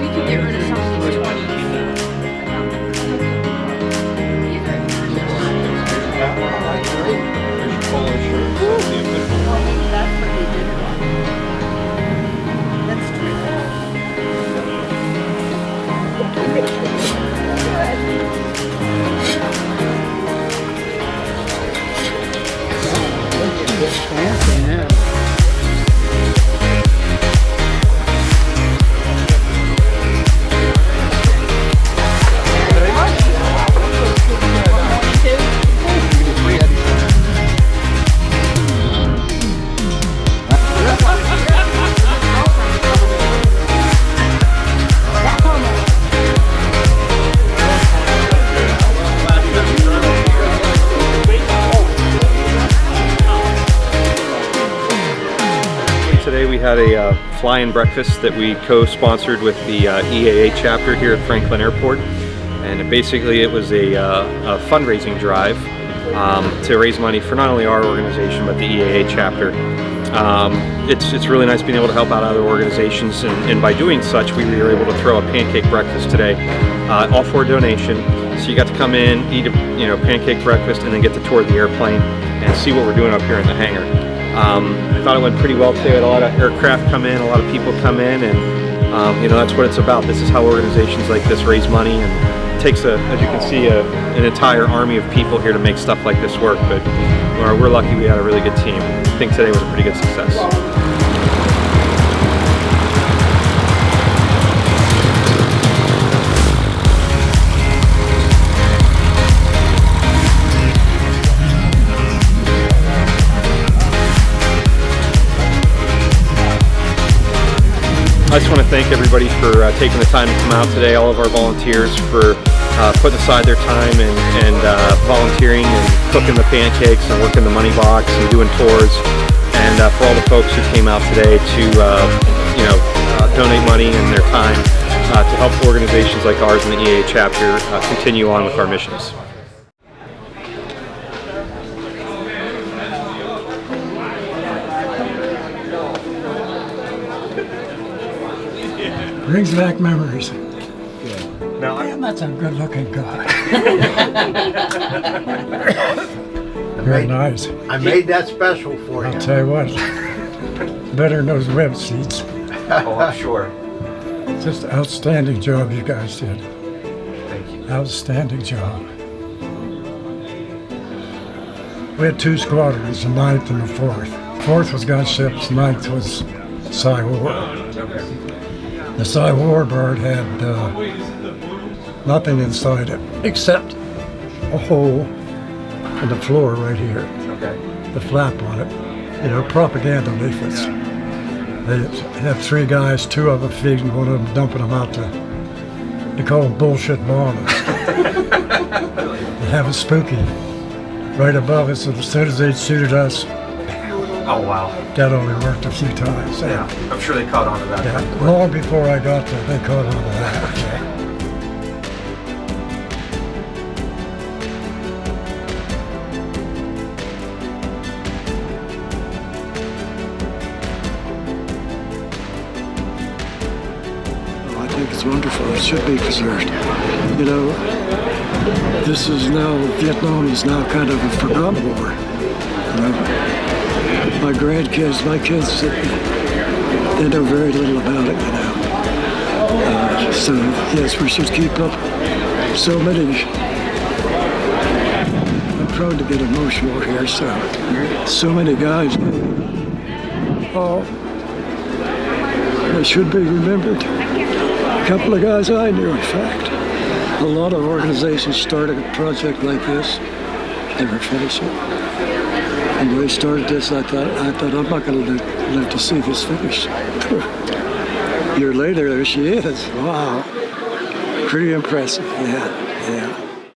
We can get rid of Today we had a uh, fly-in breakfast that we co-sponsored with the uh, EAA chapter here at Franklin Airport. And basically it was a, uh, a fundraising drive um, to raise money for not only our organization but the EAA chapter. Um, it's, it's really nice being able to help out other organizations and, and by doing such we were able to throw a pancake breakfast today, uh, all for a donation. So you got to come in, eat a you know pancake breakfast and then get to tour the airplane and see what we're doing up here in the hangar. Um, I thought it went pretty well today. We had a lot of aircraft come in, a lot of people come in, and um, you know that's what it's about. This is how organizations like this raise money, and it takes a, as you can see, a, an entire army of people here to make stuff like this work. But we're, we're lucky we had a really good team. I think today was a pretty good success. I just want to thank everybody for uh, taking the time to come out today, all of our volunteers for uh, putting aside their time and, and uh, volunteering and cooking the pancakes and working the money box and doing tours. And uh, for all the folks who came out today to, uh, you know, uh, donate money and their time to help organizations like ours in the EA chapter continue on with our missions. Brings back memories. Now, I, Damn, that's a good looking guy. Very nice. I made that special for you. I'll tell you what. Better than those web seats. oh, I'm sure. Just outstanding job you guys did. Thank you. Outstanding job. We had two squadrons, the ninth and the fourth. Fourth was gunships, ninth was Psy War. The Psy War bird had uh, nothing inside it except a hole in the floor right here, Okay. the flap on it. You know, propaganda leaflets. They have three guys, two of them feeding, one of them dumping them out to, they call them bullshit bombers. they have it spooky. Right above us, as soon as they shoot at us, Oh, wow. that only worked a few times. Yeah, I'm sure they caught on to that. Yeah, long before I got there, they caught on to that. I think it's wonderful. It should be preserved. You know, this is now, Vietnam is now kind of a forgotten war. You know, my grandkids, my kids, they know very little about it, you know. Uh, so, yes, we should keep up so many. I'm prone to get emotional here, so, so many guys. Oh, they should be remembered. A couple of guys I knew, in fact. A lot of organizations started a project like this, never finish it. And when they started this, I thought, I thought I'm not going to live to see this finished. A year later, there she is. Wow, pretty impressive. Yeah, yeah.